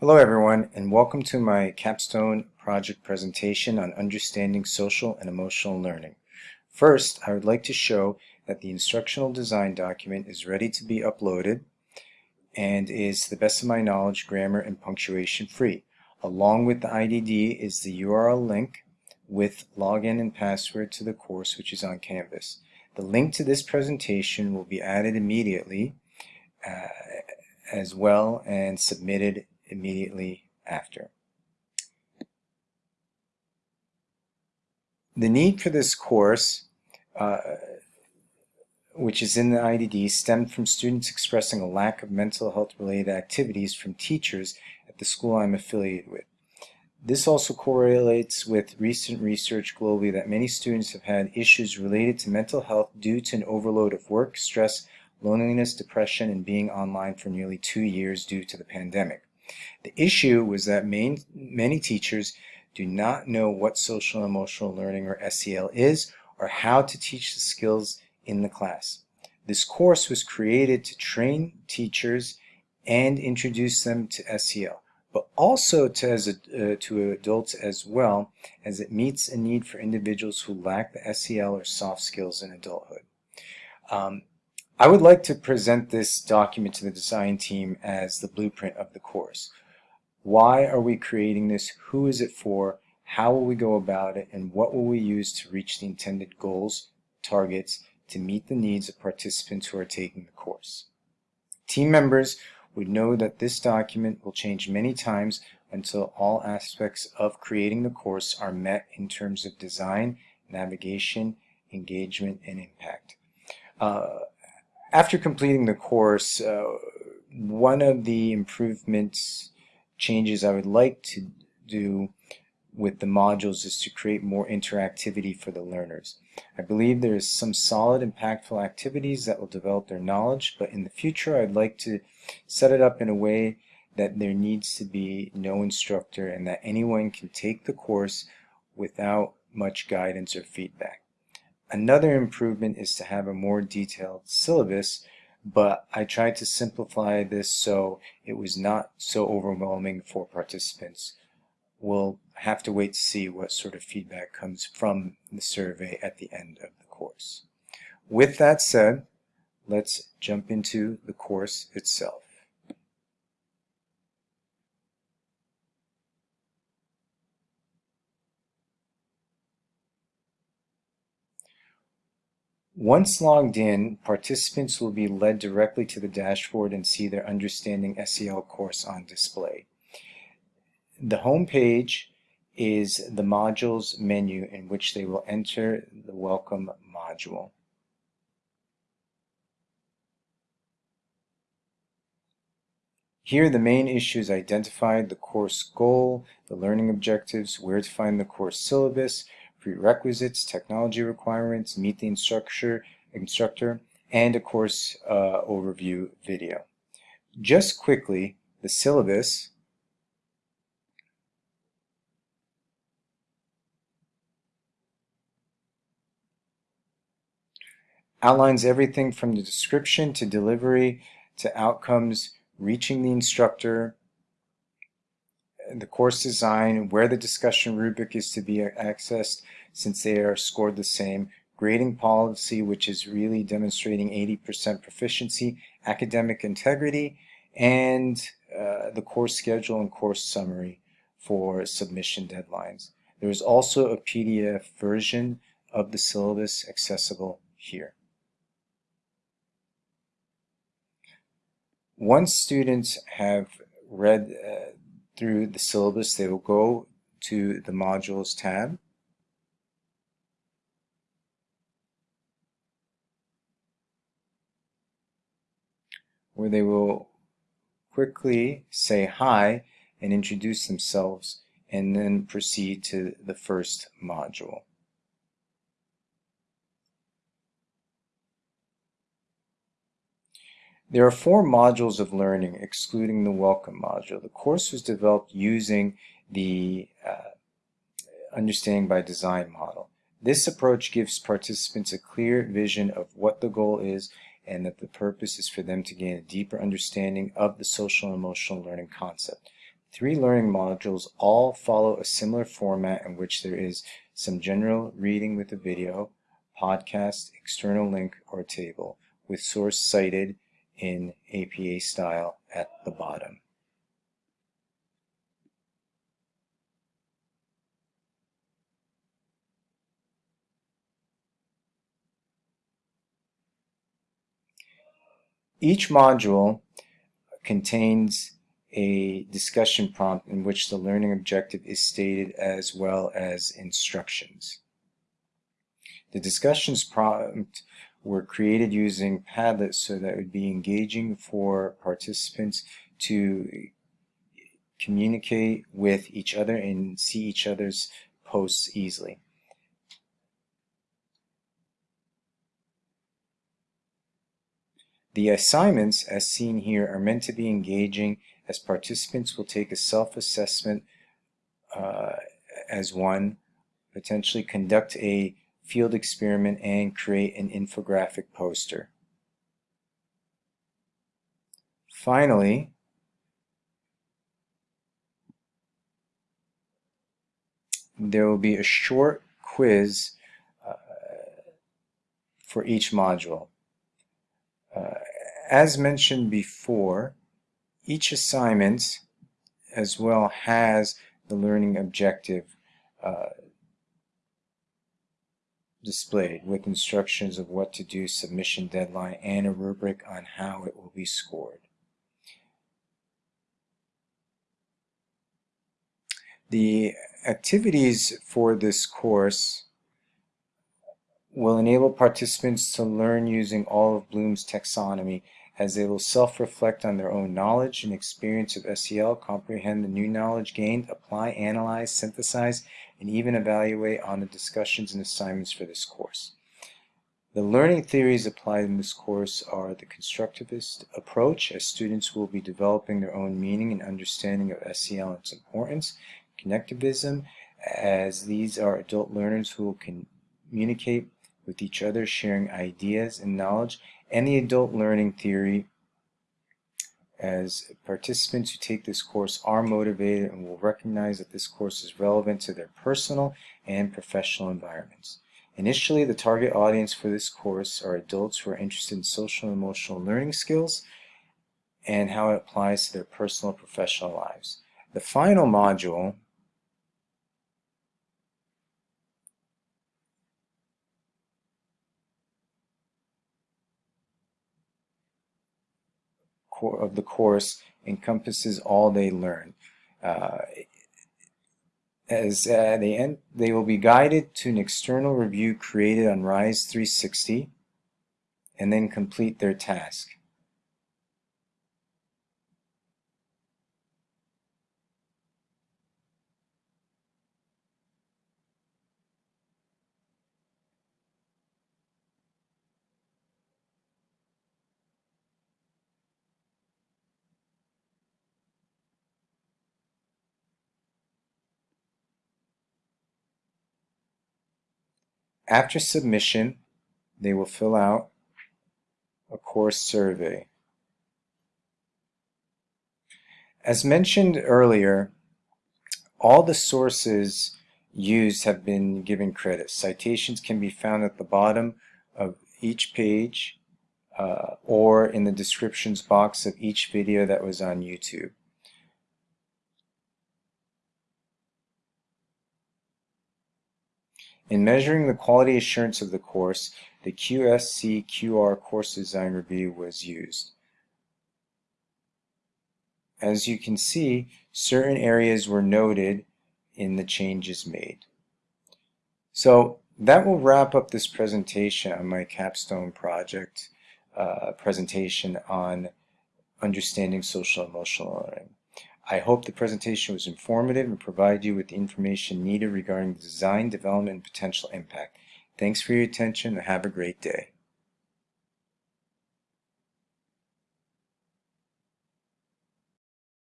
Hello everyone and welcome to my capstone project presentation on understanding social and emotional learning. First, I would like to show that the instructional design document is ready to be uploaded and is, to the best of my knowledge, grammar and punctuation free. Along with the IDD is the URL link with login and password to the course which is on Canvas. The link to this presentation will be added immediately uh, as well and submitted immediately after. The need for this course, uh, which is in the IDD, stemmed from students expressing a lack of mental health related activities from teachers at the school I'm affiliated with. This also correlates with recent research globally that many students have had issues related to mental health due to an overload of work, stress, loneliness, depression, and being online for nearly two years due to the pandemic. The issue was that main, many teachers do not know what social emotional learning or SEL is or how to teach the skills in the class. This course was created to train teachers and introduce them to SEL, but also to, as a, uh, to adults as well, as it meets a need for individuals who lack the SEL or soft skills in adulthood. Um, I would like to present this document to the design team as the blueprint of the course. Why are we creating this? Who is it for? How will we go about it? And what will we use to reach the intended goals, targets, to meet the needs of participants who are taking the course? Team members would know that this document will change many times until all aspects of creating the course are met in terms of design, navigation, engagement, and impact. Uh, after completing the course, uh, one of the improvements changes I would like to do with the modules is to create more interactivity for the learners. I believe there is some solid impactful activities that will develop their knowledge, but in the future I'd like to set it up in a way that there needs to be no instructor and that anyone can take the course without much guidance or feedback. Another improvement is to have a more detailed syllabus, but I tried to simplify this so it was not so overwhelming for participants. We'll have to wait to see what sort of feedback comes from the survey at the end of the course. With that said, let's jump into the course itself. Once logged in, participants will be led directly to the dashboard and see their Understanding SEL course on display. The home page is the modules menu in which they will enter the welcome module. Here the main issues identified, the course goal, the learning objectives, where to find the course syllabus, prerequisites, technology requirements, meet the instructor, instructor and a course uh, overview video. Just quickly, the syllabus outlines everything from the description to delivery to outcomes, reaching the instructor, the course design, where the discussion rubric is to be accessed since they are scored the same, grading policy which is really demonstrating 80% proficiency, academic integrity, and uh, the course schedule and course summary for submission deadlines. There is also a PDF version of the syllabus accessible here. Once students have read uh, through the syllabus, they will go to the modules tab. Where they will quickly say hi and introduce themselves and then proceed to the first module. There are four modules of learning, excluding the welcome module. The course was developed using the uh, Understanding by Design model. This approach gives participants a clear vision of what the goal is and that the purpose is for them to gain a deeper understanding of the social and emotional learning concept. Three learning modules all follow a similar format in which there is some general reading with a video, podcast, external link, or table, with source cited in APA style at the bottom. Each module contains a discussion prompt in which the learning objective is stated as well as instructions. The discussions prompt were created using Padlet so that it would be engaging for participants to communicate with each other and see each other's posts easily. The assignments, as seen here, are meant to be engaging as participants will take a self-assessment uh, as one, potentially conduct a field experiment, and create an infographic poster. Finally, there will be a short quiz uh, for each module. Uh, as mentioned before, each assignment as well has the learning objective uh, displayed with instructions of what to do, submission deadline, and a rubric on how it will be scored. The activities for this course will enable participants to learn using all of Bloom's taxonomy as they will self-reflect on their own knowledge and experience of SEL, comprehend the new knowledge gained, apply, analyze, synthesize, and even evaluate on the discussions and assignments for this course. The learning theories applied in this course are the constructivist approach, as students will be developing their own meaning and understanding of SEL and its importance, connectivism, as these are adult learners who will communicate with each other, sharing ideas and knowledge, and the adult learning theory as participants who take this course are motivated and will recognize that this course is relevant to their personal and professional environments. Initially, the target audience for this course are adults who are interested in social and emotional learning skills and how it applies to their personal and professional lives. The final module of the course encompasses all they learn. Uh, as uh, they end, they will be guided to an external review created on Rise 360 and then complete their task. After submission, they will fill out a course survey. As mentioned earlier, all the sources used have been given credit. Citations can be found at the bottom of each page uh, or in the descriptions box of each video that was on YouTube. In measuring the quality assurance of the course, the OSCQR Course Design Review was used. As you can see, certain areas were noted in the changes made. So that will wrap up this presentation on my capstone project uh, presentation on understanding social emotional learning. I hope the presentation was informative and provided you with the information needed regarding design, development, and potential impact. Thanks for your attention and have a great day.